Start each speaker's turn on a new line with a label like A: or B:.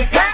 A: It's my